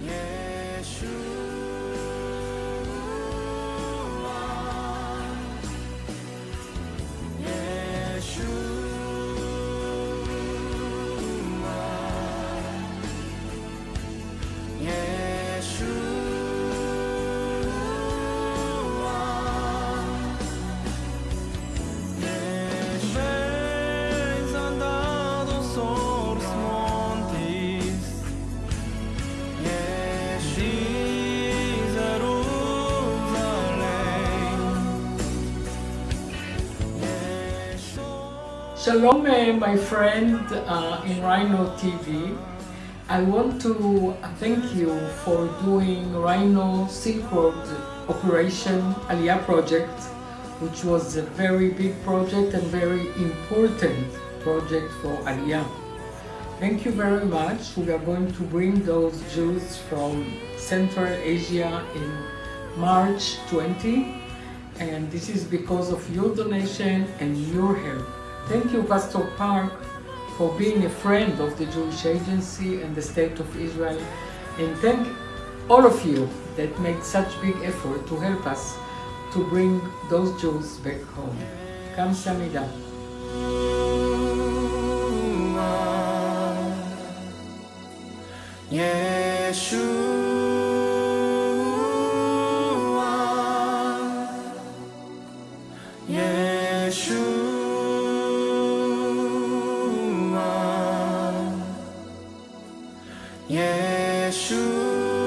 Yeah. Shalom, uh, my friend uh, in Rhino TV. I want to thank you for doing Rhino Silk Road Operation Aliyah project, which was a very big project and very important project for Aliyah. Thank you very much. We are going to bring those Jews from Central Asia in March 20 and this is because of your donation and your help. Thank you Pastor Park for being a friend of the Jewish Agency and the State of Israel and thank all of you that made such big effort to help us to bring those Jews back home. Kamsahamnida. Yeshua, Yeshua. 예수.